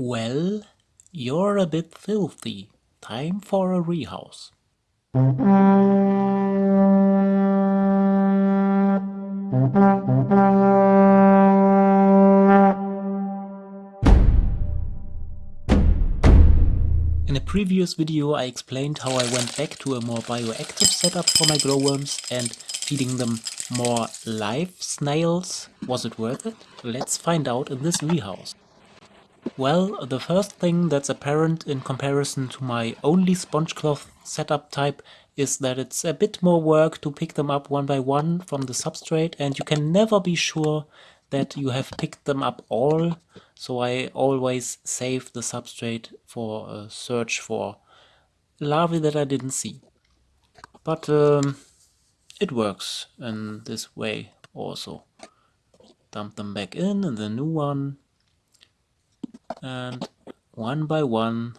Well, you're a bit filthy. Time for a rehouse. In a previous video I explained how I went back to a more bioactive setup for my glowworms and feeding them more live snails. Was it worth it? Let's find out in this rehouse. Well, the first thing that's apparent in comparison to my only sponge cloth setup type is that it's a bit more work to pick them up one by one from the substrate and you can never be sure that you have picked them up all, so I always save the substrate for a search for larvae that I didn't see. But um, it works in this way also. Dump them back in and the new one and one by one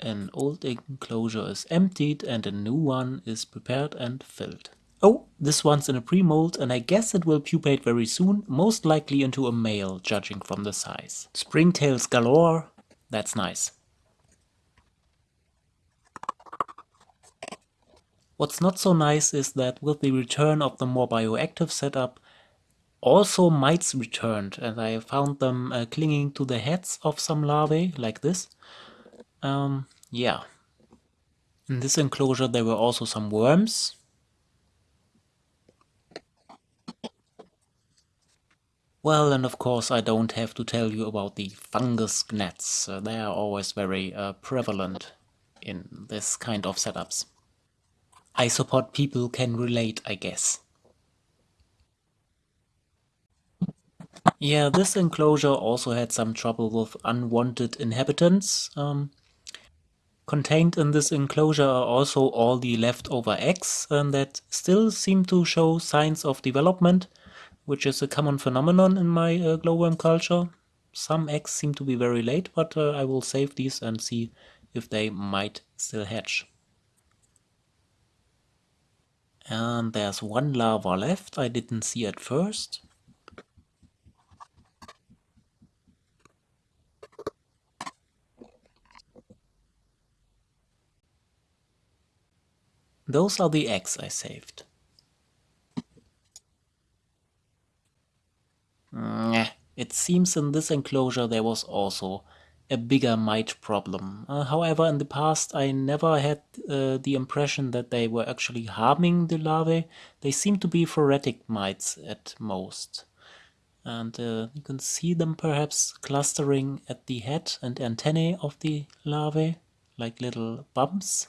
an old enclosure is emptied and a new one is prepared and filled. Oh, this one's in a pre-molt and I guess it will pupate very soon, most likely into a male, judging from the size. Springtails galore, that's nice. What's not so nice is that with the return of the more bioactive setup, also mites returned and I found them uh, clinging to the heads of some larvae, like this. Um, yeah. In this enclosure there were also some worms. Well, and of course I don't have to tell you about the fungus gnats. Uh, they are always very uh, prevalent in this kind of setups. I support people can relate, I guess. Yeah, this enclosure also had some trouble with unwanted inhabitants. Um, contained in this enclosure are also all the leftover eggs that still seem to show signs of development, which is a common phenomenon in my uh, glowworm culture. Some eggs seem to be very late, but uh, I will save these and see if they might still hatch. And there's one larva left I didn't see at first. Those are the eggs I saved. It seems in this enclosure there was also a bigger mite problem. Uh, however, in the past I never had uh, the impression that they were actually harming the larvae. They seem to be phoretic mites at most. And uh, you can see them perhaps clustering at the head and antennae of the larvae, like little bumps.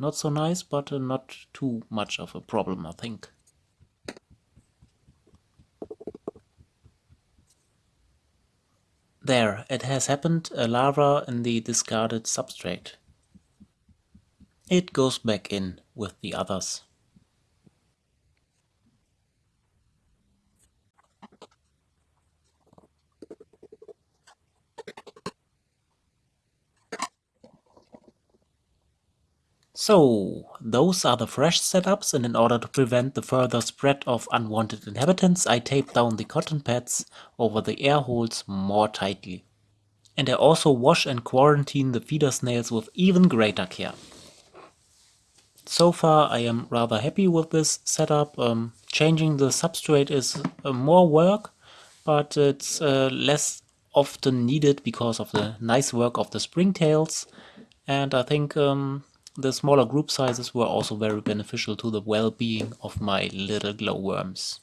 Not so nice, but uh, not too much of a problem, I think. There, it has happened, a larva in the discarded substrate. It goes back in with the others. So, those are the fresh setups and in order to prevent the further spread of unwanted inhabitants I tape down the cotton pads over the air holes more tightly. And I also wash and quarantine the feeder snails with even greater care. So far I am rather happy with this setup. Um, changing the substrate is uh, more work, but it's uh, less often needed because of the nice work of the springtails. And I think um, the smaller group sizes were also very beneficial to the well-being of my little glowworms.